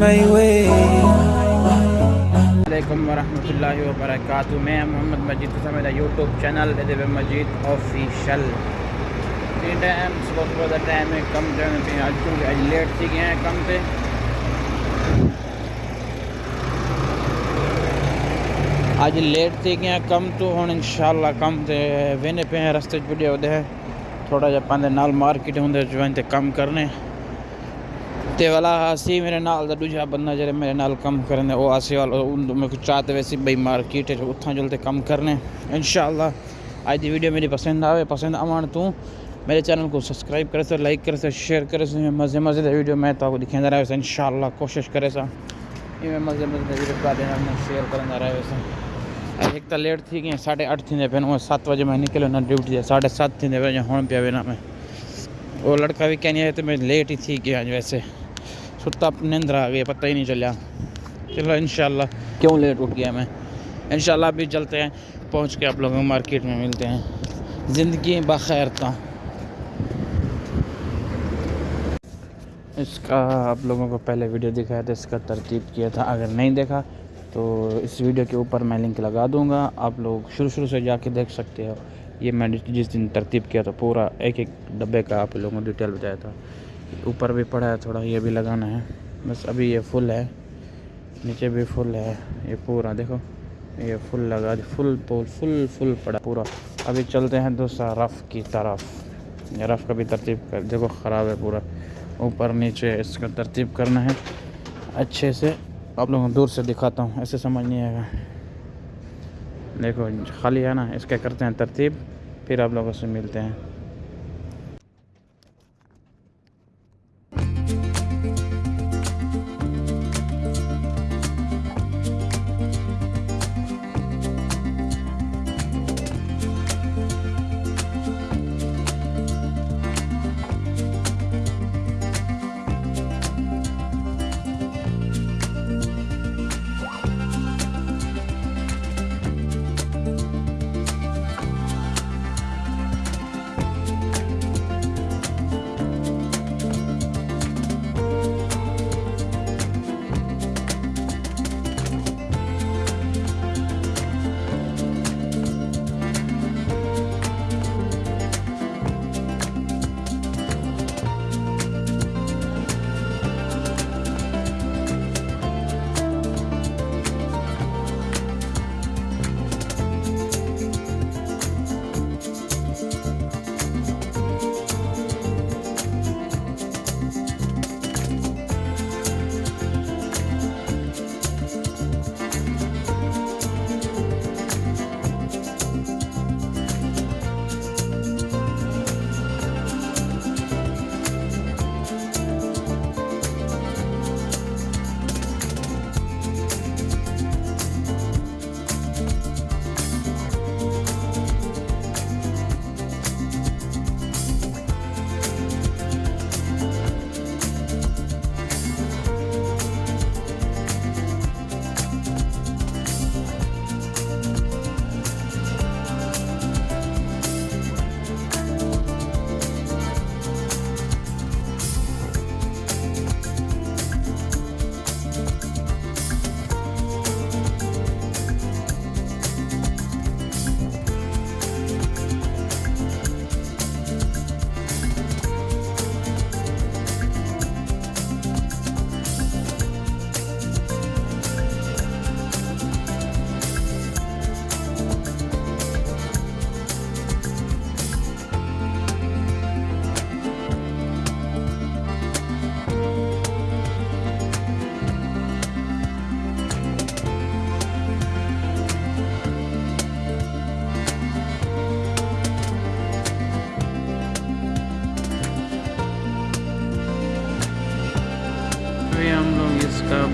my way. علیکم ورحمۃ اللہ وبرکاتہ، میں محمد مجید حسن، میرا یوٹیوب چینل ادب مجید آفیشل ٹائم صبح صبح کا ٹائم ہے، کم جو ہے آج کیونکہ آج لیٹ تھی گئے ہیں کم پہ۔ آج لیٹ تھی گئے ہیں کم تو، ہوں ان شاء اللہ کم تے وینے پہ ہیں رستے ویڈیو دے تھوڑا جا پاندے نال مارکیٹ ہوں جو تے کم کرنے۔ تے والا آسی میرے نال دا دوجا بندہ جڑے میرے نال کم کرنے، او آسی والا میں کچھ چاہتے ویسی بھائی مارکیٹ ہے، اتھاں جلتے کم کرنے۔ انشاءاللہ، آج دی ویڈیو میری پسند آوے، پسند آوان تو میرے چینل کو سبسکرائب کرے سا لائک کرے سا شیئر کرے سا مزے مزے دے ویڈیو میں تو دکھیں رہے سا انشاءاللہ، کوشش کرے سا یہ میں مزے مزے دے ویڈیو کا دینا، میں شیئر کرنا رہے سا ایک تو لیٹ تھی گئے ساڑھے اٹھ تھی پہ وہ سات بجے میں نکلے نا ڈیوٹی دے، ساڑھے سات تھی پہ ہون پیا وینا میں۔ وہ لڑکا بھی کہنی ہے تو میں لیٹ ہی تھی گیا آج ویسے۔ ستا نیندر آ گئی پتہ ہی نہیں چلیا چلو انشاءاللہ۔ کیوں لیٹ اٹھ گیا میں؟ انشاءاللہ ابھی چلتے ہیں، پہنچ کے آپ لوگوں مارکیٹ میں ملتے ہیں۔ زندگی بخیر تا اس کا آپ لوگوں کو پہلے ویڈیو دکھایا تھا، اس کا ترتیب کیا تھا۔ اگر نہیں دیکھا، تو اس ویڈیو کے اوپر میں لنک لگا دوں گا۔ آپ لوگ شروع شروع سے جا کے دیکھ سکتے ہو۔ یہ میں نے جس دن ترتیب کیا تھا، پورا ایک ایک ڈبے کا آپ لوگوں کو ڈیٹیل بتایا تھا۔ اوپر بھی پڑا ہے، تھوڑا یہ بھی لگانا ہے۔ بس ابھی یہ فل ہے۔ نیچے بھی فل ہے۔ یہ پورا دیکھو۔ یہ فل لگا فل پول فل فل پڑا پورا۔ ابھی چلتے ہیں دوسرا رف کی طرف۔ یہ رف کا بھی ترتیب کر، دیکھو خراب ہے پورا۔ اوپر، نیچے اس کا ترتیب کرنا ہے۔ اچھے سے آپ لوگوں کو دور سے دکھاتا ہوں۔ ایسے سمجھ نہیں آئے گا۔ دیکھو، خالی ہے نا، اس کے کرتے ہیں ترتیب۔ پھر آپ لوگوں سے ملتے ہیں۔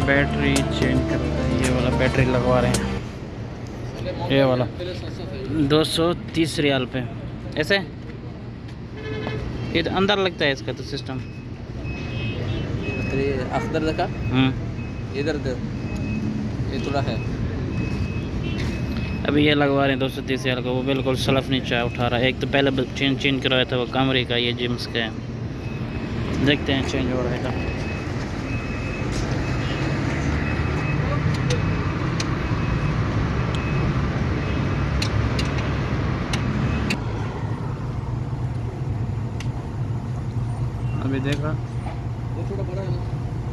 بیٹری چینج کر رہے ہیں یہ والا بیٹری لگوا رہے ہیں۔ یہ والا۔ دو سو تیس ریال پہ۔ ایسے؟ یہ اندر لگتا ہے اس کا تو سسٹم اخدر دیکھا؟ ہوں ادھر یہ تھوڑا ہے۔ ابھی یہ لگوا رہے ہیں دو سو تیس ریال کا۔ وہ بالکل سلف نہیں چاہ اٹھا رہا ہے۔ ایک تو پہلے چینج چینج کروایا تھا وہ کمری کا یہ جیمس کا ہے۔ دیکھتے ہیں چینج ہو رہا ہے۔ ابھی دیکھا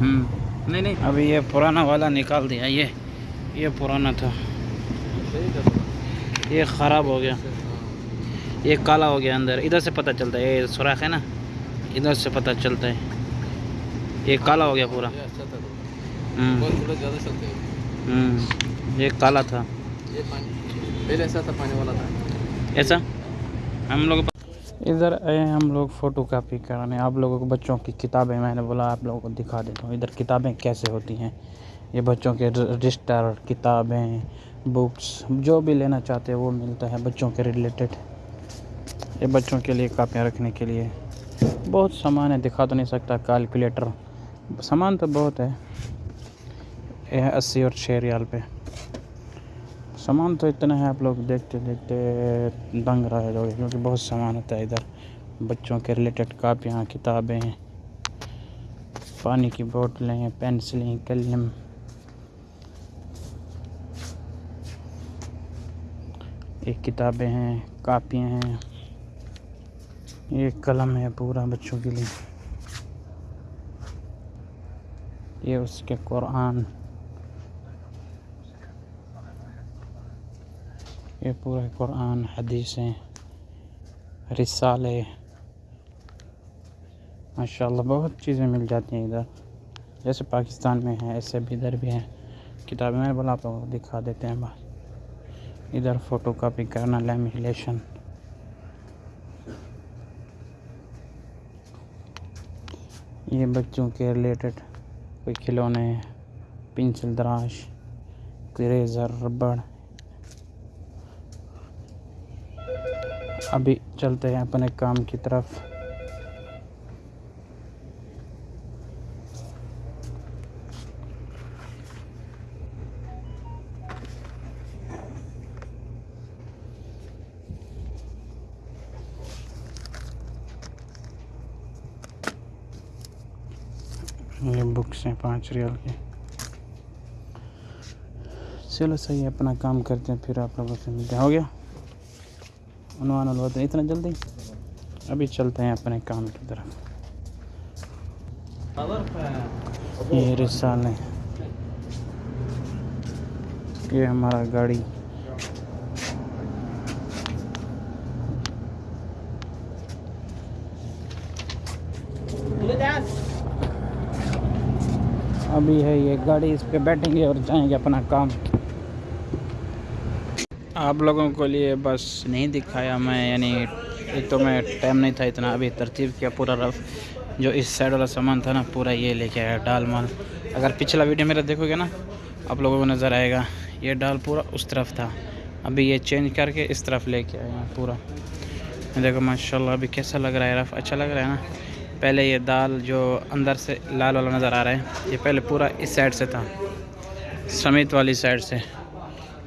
ہوں۔ نہیں نہیں۔ ابھی یہ پرانا والا نکال دیا۔ یہ یہ پرانا تھا۔ یہ خراب ہو گیا۔ یہ کالا ہو گیا اندر۔ ادھر سے پتہ چلتا ہے۔ یہ سوراخ ہے نا۔ ادھر سے پتہ چلتا ہے۔ یہ کالا ہو گیا پورا۔ ہوں۔ یہ کالا تھا پانی والا تھا۔ ایسا؟ ہم لوگ ادھر آئے ہم لوگ فوٹو کاپی کرانے، آپ لوگوں کو بچوں کی کتابیں میں نے بولا، آپ لوگوں کو دکھا دیتا ہوں۔ ادھر کتابیں کیسے ہوتی ہیں؟ یہ بچوں کے رجسٹر، کتابیں بکس جو بھی لینا چاہتے ہیں وہ ملتا ہے بچوں کے ریلیٹڈ یہ بچوں کے لیے کاپیاں رکھنے کے لیے۔ بہت سامان ہے، دکھا تو نہیں سکتا کیلکولیٹر سامان تو بہت ہے یہ ہے اسی اور چھ ریال پہ۔ سامان تو اتنا ہے، آپ لوگ دیکھتے دیکھتے دنگ رہا ہے لوگ کیونکہ بہت سامان ہوتا ہے ادھر۔ بچوں کے ریلیٹڈ کاپیاں، کتابیں ہیں پانی کی بوٹلیں ہیں پینسلیں کلم ایک کتابیں ہیں، کاپیاں ہیں۔ یہ قلم ہے پورا بچوں کے لیے۔ یہ اس کے قرآن۔ یہ پورا قرآن، حدیثیں، رسالے ماشاء اللہ بہت چیزیں مل جاتی ہیں ادھر۔ جیسے پاکستان میں ہیں، ایسے بھی ادھر بھی ہیں۔ کتابیں میں بلا کو دکھا دیتے ہیں بس۔ ادھر فوٹو کاپی کرنا لیمیلیشن یہ بچوں کے ریلیٹڈ کوئی کھلونے، پنسل دراش کریزر ربڑ۔ ابھی چلتے ہیں اپنے کام کی طرف۔ یہ بکس ہیں پانچ ریال کی۔ چلو صحیح اپنا کام کرتے ہیں، پھر آپ لوگوں سے ملتے ہو گیا؟ عنوان الوطن اتنا جلدی؟ ابھی چلتے ہیں اپنے کام کی طرف۔ یہ رسالے۔ یہ ہمارا گاڑی۔ ابھی ہے یہ گاڑی اس پہ بیٹھیں گے اور جائیں گے اپنا کام۔ آپ لوگوں کو لیے بس نہیں دکھایا میں یعنی ایک تو میں ٹائم نہیں تھا اتنا، ابھی ترتیب کیا پورا رف، جو اس سائڈ والا سامان تھا نا، پورا یہ لے کے آیا، ڈال مال۔ اگر پچھلا ویڈیو میرا دیکھو گے نا، آپ لوگوں کو نظر آئے گا، یہ ڈال پورا اس طرف تھا۔ ابھی یہ چینج کر کے اس طرف لے کے آیا پورا۔ دیکھو ماشاء اللہ ابھی کیسا لگ رہا ہے، رف اچھا لگ رہا ہے نا۔ پہلے یہ دال جو اندر سے لال والا نظر آ رہا ہے، یہ پہلے پورا اس سائڈ سے تھا، سمیت والی سائڈ سے۔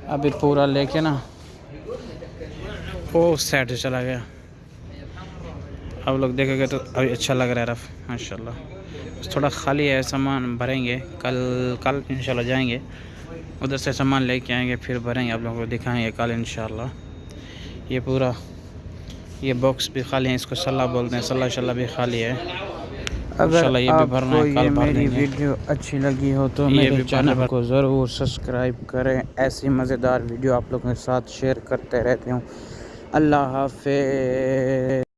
ابھی پورا لے کے نا وہ سائڈ سے چلا گیا۔ اب لوگ دیکھیں گے تو ابھی اچھا لگ رہا ہے رف۔ ماشاء اللہ تھوڑا خالی ہے سامان بھریں گے۔ کل کل انشاءاللہ جائیں گے۔ ادھر سے سامان لے کے آئیں گے پھر بھریں گے آپ لوگوں کو دکھائیں گے کل انشاءاللہ۔ یہ پورا یہ باکس بھی خالی ہے اس کو صلاح بولتے ہیں۔ صلاح شلّہ بھی خالی ہے۔ اگر آپ کو یہ میری ویڈیو اچھی لگی ہو تو میرے چینل کو ضرور سبسکرائب کریں۔ ایسی مزیدار ویڈیو آپ لوگوں کے ساتھ شیئر کرتے رہتے ہوں۔ اللہ حافظ